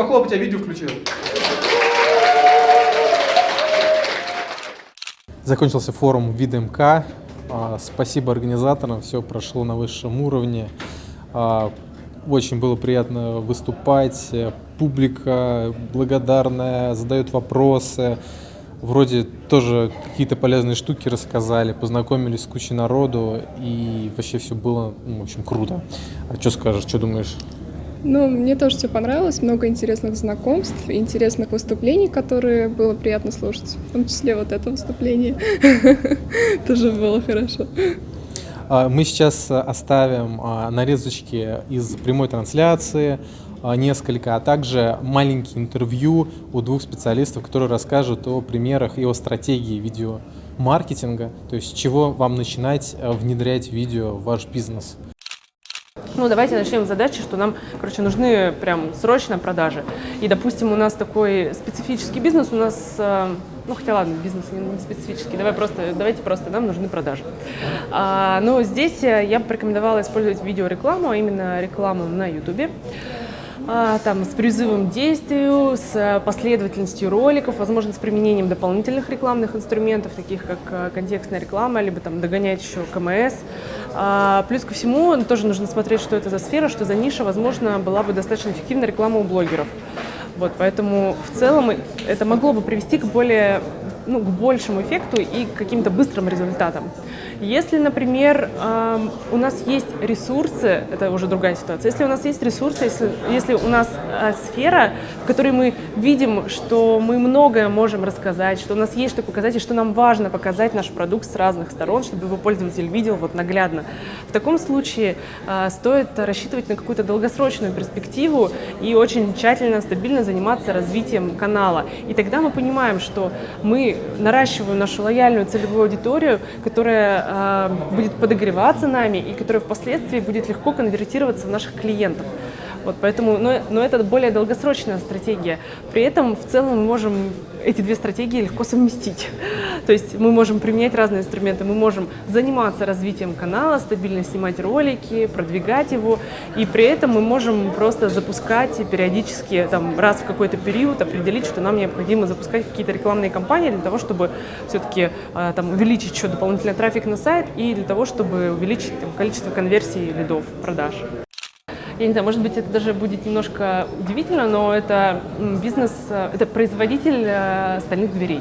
похлопать, я видео включил. Закончился форум ВидМК. А, спасибо организаторам, все прошло на высшем уровне. А, очень было приятно выступать. Публика благодарная, задает вопросы. Вроде тоже какие-то полезные штуки рассказали, познакомились с кучей народу, и вообще все было, ну, в общем, круто. А что скажешь, что думаешь? Ну, мне тоже все понравилось, много интересных знакомств, интересных выступлений, которые было приятно слушать, в том числе вот это выступление тоже было хорошо. А, мы сейчас оставим а, нарезочки из прямой трансляции, а, несколько, а также маленькие интервью у двух специалистов, которые расскажут о примерах и о стратегии видеомаркетинга, то есть чего вам начинать внедрять видео в ваш бизнес. Ну, давайте начнем с задачи, что нам, короче, нужны прям срочно продажи. И, допустим, у нас такой специфический бизнес, у нас, э, ну, хотя ладно, бизнес не специфический, давай просто, давайте просто, нам нужны продажи. А, но здесь я бы порекомендовала использовать видеорекламу, а именно рекламу на YouTube. А, там, с призывом к действию, с последовательностью роликов, возможно, с применением дополнительных рекламных инструментов, таких как э, контекстная реклама, либо там догонять еще КМС. А, плюс ко всему, тоже нужно смотреть, что это за сфера, что за ниша, возможно, была бы достаточно эффективна реклама у блогеров. Вот, поэтому в целом это могло бы привести к более ну, к большему эффекту и к каким-то быстрым результатам. Если, например, у нас есть ресурсы, это уже другая ситуация, если у нас есть ресурсы, если, если у нас а, сфера, в которой мы видим, что мы многое можем рассказать, что у нас есть что показать, и что нам важно показать наш продукт с разных сторон, чтобы его пользователь видел вот наглядно, в таком случае а, стоит рассчитывать на какую-то долгосрочную перспективу и очень тщательно, стабильно заниматься развитием канала. И тогда мы понимаем, что мы наращиваем нашу лояльную целевую аудиторию, которая э, будет подогреваться нами и которая впоследствии будет легко конвертироваться в наших клиентов. Вот поэтому, но, но это более долгосрочная стратегия. При этом в целом мы можем эти две стратегии легко совместить. То есть мы можем применять разные инструменты, мы можем заниматься развитием канала, стабильно снимать ролики, продвигать его, и при этом мы можем просто запускать периодически, там, раз в какой-то период определить, что нам необходимо запускать какие-то рекламные кампании для того, чтобы все-таки э, там, увеличить еще дополнительный трафик на сайт и для того, чтобы увеличить там, количество конверсий лидов, продаж я не знаю, может быть, это даже будет немножко удивительно, но это бизнес, э, это производитель э, стальных дверей.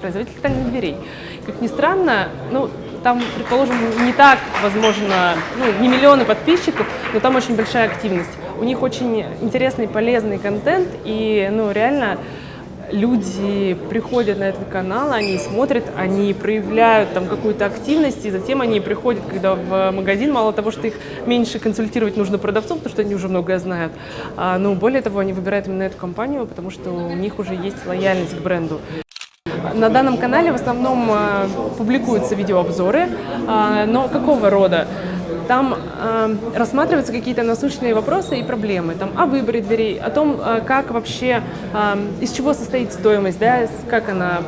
Производитель стальных дверей. Как ни странно, ну, там, предположим, не так, возможно, ну, не миллионы подписчиков, но там очень большая активность. У них очень интересный, полезный контент, и, ну, реально люди приходят на этот канал, они смотрят, они проявляют там какую-то активность, и затем они приходят, когда в магазин, мало того, что их меньше консультировать нужно продавцов, потому что они уже многое знают, а, но более того, они выбирают именно эту компанию, потому что у них уже есть лояльность к бренду. На данном канале в основном э, публикуются видеообзоры, э, но какого рода? Там э, рассматриваются какие-то насущные вопросы и проблемы, там, о выборе дверей, о том, э, как вообще, э, из чего состоит стоимость, да, как она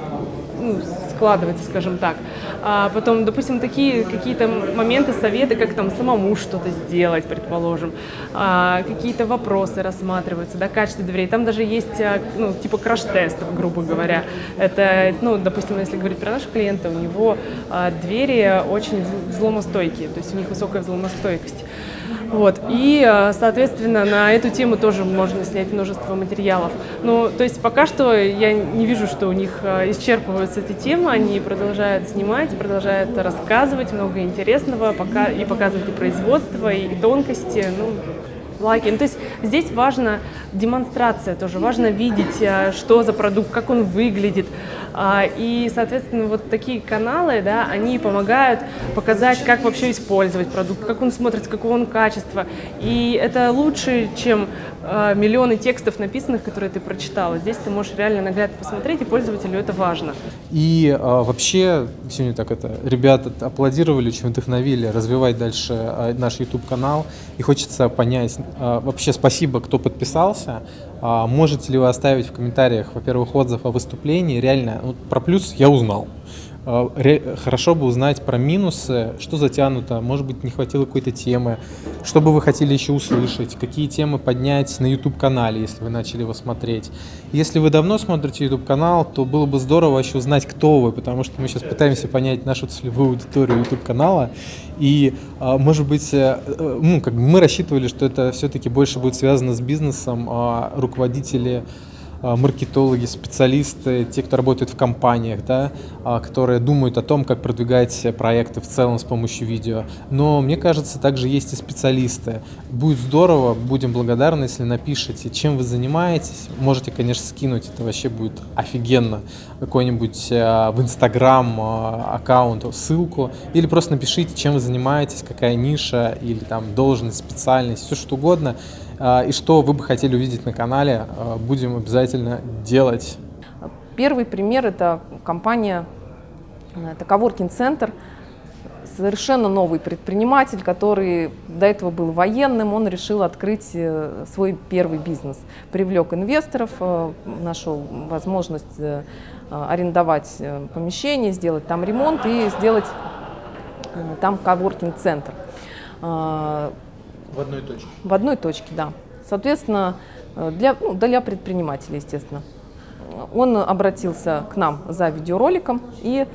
ну, складывается, скажем так. А потом, допустим, такие какие-то моменты, советы, как там самому что-то сделать, предположим. А, какие-то вопросы рассматриваются, да, качество дверей. Там даже есть, а, ну, типа краш-тестов, грубо говоря. Это, ну, допустим, если говорить про нашего клиента, у него а, двери очень взломостойкие, то есть у них высокая взломостойкость. Вот. И, э, соответственно, на эту тему тоже можно снять множество материалов. Ну, то есть пока что я не вижу, что у них э, исчерпываются эти темы, они продолжают снимать, продолжают рассказывать много интересного, пока и показывать и производство, и тонкости. Ну, лайки. Ну, то есть здесь важна демонстрация тоже, важно видеть, э, что за продукт, как он выглядит. А, и, соответственно, вот такие каналы, да, они помогают показать, как вообще использовать продукт, как он смотрится, какого он качества. И это лучше, чем э, миллионы текстов написанных, которые ты прочитала. Здесь ты можешь реально наглядно посмотреть, и пользователю это важно. И а, вообще, сегодня так это, ребята аплодировали, очень вдохновили развивать дальше а, наш YouTube-канал. И хочется понять, а, вообще спасибо, кто подписался. А, можете ли вы оставить в комментариях, во-первых, отзыв о выступлении? Реально, вот про плюс я узнал. Ре- хорошо бы узнать про минусы, что затянуто, может быть, не хватило какой-то темы, что бы вы хотели еще услышать, какие темы поднять на YouTube-канале, если вы начали его смотреть. Если вы давно смотрите YouTube-канал, то было бы здорово еще узнать, кто вы, потому что мы сейчас пытаемся понять нашу целевую аудиторию YouTube-канала, и, а, может быть, э, ну, как бы мы рассчитывали, что это все-таки больше будет связано с бизнесом, а руководители а, маркетологи, специалисты, те, кто работает в компаниях, да, а, которые думают о том, как продвигать проекты в целом с помощью видео. Но мне кажется, также есть и специалисты. Будет здорово, будем благодарны, если напишите, чем вы занимаетесь. Можете, конечно, скинуть, это вообще будет офигенно. Какой-нибудь а, в Инстаграм аккаунт, ссылку. Или просто напишите, чем вы занимаетесь, какая ниша, или там должность, специальность, все что угодно. А, и что вы бы хотели увидеть на канале, будем обязательно делать. Первый пример – это компания, это коворкинг-центр, совершенно новый предприниматель, который до этого был военным, он решил открыть э, свой первый бизнес. Привлек инвесторов, э, нашел возможность э, арендовать помещение, сделать там ремонт и сделать там коворкинг-центр. В одной точке. В одной точке, да. Соответственно, для, ну, для предпринимателей, естественно. Он обратился к нам за видеороликом, и,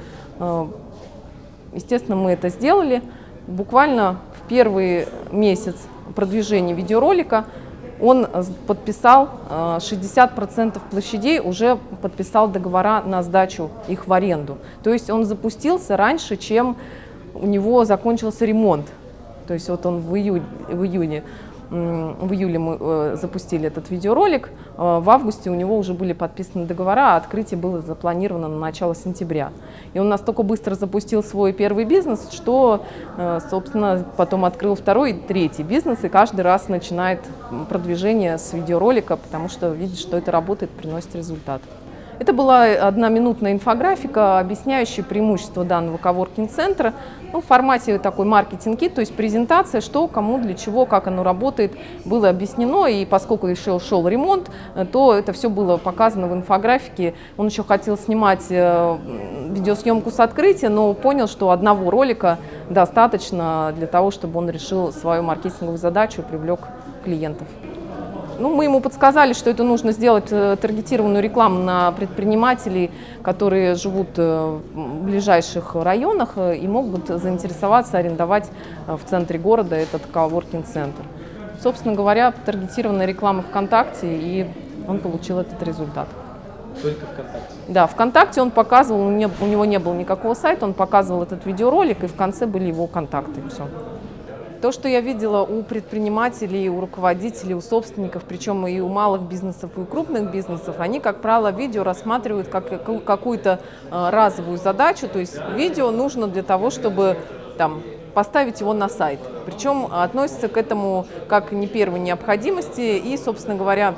естественно, мы это сделали. Буквально в первый месяц продвижения видеоролика он подписал 60% э, площадей, уже подписал договора на сдачу их в аренду. То есть он запустился раньше, чем у него закончился ремонт. То есть вот он в, июль, в июне в июле мы э, запустили этот видеоролик, в августе у него уже были подписаны договора, а открытие было запланировано на начало сентября. И он настолько быстро запустил свой первый бизнес, что, э, собственно, потом открыл второй и третий бизнес, и каждый раз начинает продвижение с видеоролика, потому что видит, что это работает, приносит результат. Это была одноминутная инфографика, объясняющая преимущества данного коворкинг-центра ну, в формате такой маркетинги, то есть презентация, что, кому, для чего, как оно работает, было объяснено. И поскольку еще шел ремонт, то это все было показано в инфографике. Он еще хотел снимать э, видеосъемку с открытия, но понял, что одного ролика достаточно для того, чтобы он решил свою маркетинговую задачу и привлек клиентов. Ну, мы ему подсказали, что это нужно сделать э, таргетированную рекламу на предпринимателей, которые живут э, в ближайших районах э, и могут заинтересоваться арендовать в центре города этот коворкинг-центр. Собственно говоря, таргетированная реклама ВКонтакте, и он получил этот результат. Только ВКонтакте? Да, ВКонтакте он показывал, у него не было никакого сайта, он показывал этот видеоролик, и в конце были его контакты. Все. То, что я видела у предпринимателей, у руководителей, у собственников, причем и у малых бизнесов, и у крупных бизнесов, они, как правило, видео рассматривают как какую-то э, разовую задачу. То есть видео нужно для того, чтобы там, поставить его на сайт. Причем относится к этому как не первой необходимости и, собственно говоря,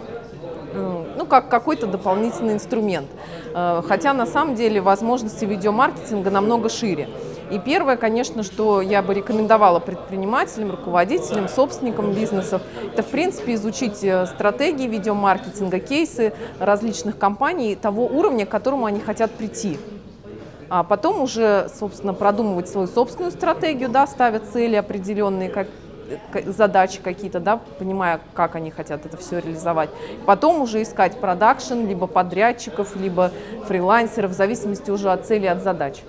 ну, как какой-то дополнительный инструмент. Э, хотя на самом деле возможности видеомаркетинга намного шире. И первое, конечно, что я бы рекомендовала предпринимателям, руководителям, собственникам бизнесов, это, в принципе, изучить э, стратегии видеомаркетинга, кейсы различных компаний того уровня, к которому они хотят прийти. А потом уже, собственно, продумывать свою собственную стратегию, да, ставя цели определенные, как, задачи какие-то, да, понимая, как они хотят это все реализовать. Потом уже искать продакшн, либо подрядчиков, либо фрилансеров, в зависимости уже от цели, от задач.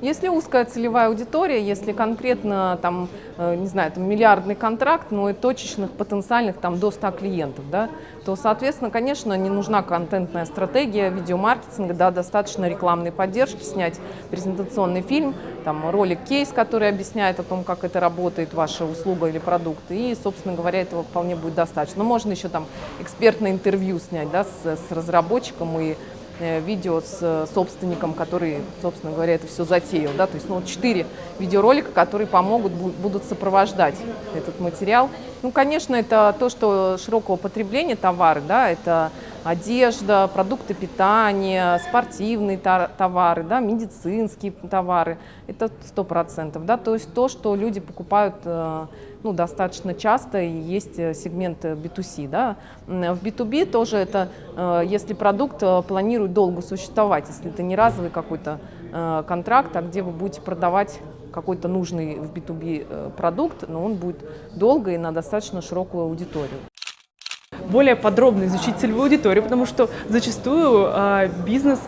Если узкая целевая аудитория, если конкретно там, э, не знаю, там миллиардный контракт, но и точечных потенциальных там до 100 клиентов, да, то, соответственно, конечно, не нужна контентная стратегия видеомаркетинга, да, достаточно рекламной поддержки, снять презентационный фильм, там ролик-кейс, который объясняет о том, как это работает, ваша услуга или продукт, и, собственно говоря, этого вполне будет достаточно. Но можно еще там экспертное интервью снять, да, с, с разработчиком и видео с э, собственником, который, собственно говоря, это все затеял. Да? То есть ну, четыре видеоролика, которые помогут, будут сопровождать этот материал. Ну, конечно, это то, что широкого потребления товары, да, это одежда, продукты питания, спортивные товары, да, медицинские товары. Это сто процентов. Да? То есть то, что люди покупают э, ну, достаточно часто и есть э, сегмент э, B2C. Да? В B2B тоже это, если продукт планирует долго существовать, если это не разовый какой-то контракт, а где вы будете продавать какой-то нужный в B2B продукт, но он будет долго и на достаточно широкую аудиторию более подробно изучить целевую аудиторию, потому что зачастую э, бизнес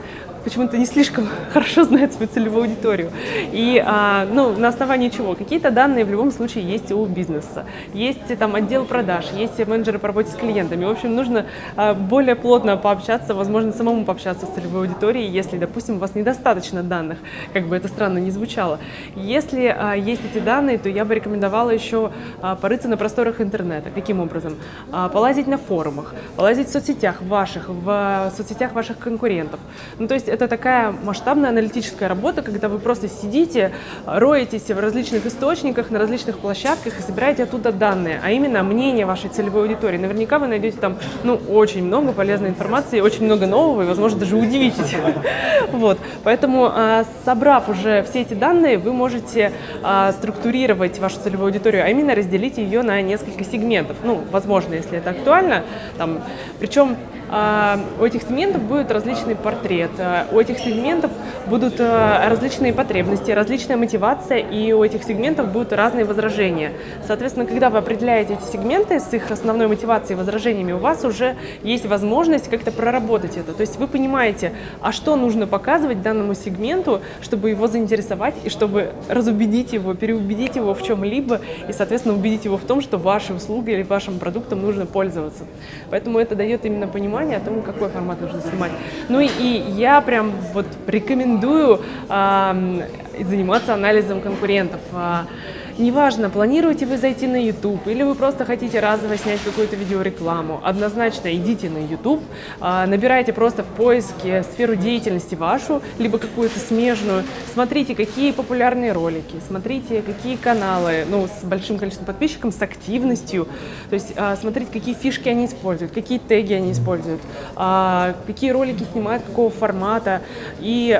почему-то не слишком хорошо знает свою целевую аудиторию. И а, ну, на основании чего? Какие-то данные в любом случае есть у бизнеса. Есть там отдел продаж, есть менеджеры по работе с клиентами. В общем, нужно а, более плотно пообщаться, возможно, самому пообщаться с целевой аудиторией, если, допустим, у вас недостаточно данных, как бы это странно не звучало. Если а, есть эти данные, то я бы рекомендовала еще а, порыться на просторах интернета. Каким образом? А, полазить на форумах, полазить в соцсетях ваших, в, в соцсетях ваших конкурентов. Ну, то есть это такая масштабная аналитическая работа, когда вы просто сидите, роетесь в различных источниках, на различных площадках и собираете оттуда данные, а именно мнение вашей целевой аудитории. Наверняка вы найдете там ну, очень много полезной информации, очень много нового и, возможно, даже удивитесь. Вот. Поэтому, а, собрав уже все эти данные, вы можете а, структурировать вашу целевую аудиторию, а именно разделить ее на несколько сегментов. Ну, возможно, если это актуально. Там, причем у этих сегментов будет различный портрет, а, у этих сегментов будут а, различные потребности, различная мотивация, и у этих сегментов будут разные возражения. Соответственно, когда вы определяете эти сегменты с их основной мотивацией и возражениями, у вас уже есть возможность как-то проработать это. То есть вы понимаете, а что нужно показывать данному сегменту, чтобы его заинтересовать и чтобы разубедить его, переубедить его в чем-либо и, соответственно, убедить его в том, что вашей услугой или вашим продуктом нужно пользоваться. Поэтому это дает именно понимание, понимание о том, какой формат нужно снимать. Ну и, и я прям вот рекомендую э, заниматься анализом конкурентов. Э, Неважно, планируете вы зайти на YouTube или вы просто хотите разово снять какую-то видеорекламу, однозначно идите на YouTube, а, набирайте просто в поиске сферу деятельности вашу, либо какую-то смежную, смотрите, какие популярные ролики, смотрите, какие каналы, ну, с большим количеством подписчиков, с активностью, то есть а, смотрите, какие фишки они используют, какие теги они используют, а, какие ролики снимают, какого формата, и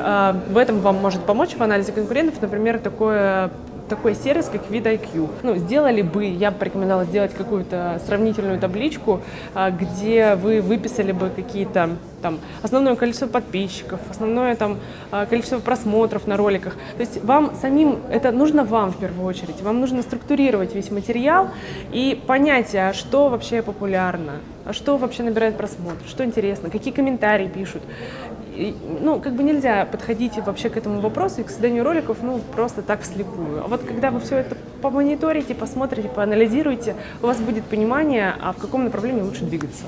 в этом вам может помочь в анализе конкурентов, например, такое такой сервис, как VidIQ. Ну, сделали бы, я бы порекомендовала сделать какую-то сравнительную табличку, а, где вы выписали бы какие-то там основное количество подписчиков, основное там а, количество просмотров на роликах. То есть вам самим, это нужно вам в первую очередь, вам нужно структурировать весь материал и понять, а что вообще популярно, а что вообще набирает просмотр, что интересно, какие комментарии пишут ну, как бы нельзя подходить вообще к этому вопросу и к созданию роликов, ну, просто так вслепую. А вот когда вы все это помониторите, посмотрите, поанализируете, у вас будет понимание, а в каком направлении лучше двигаться.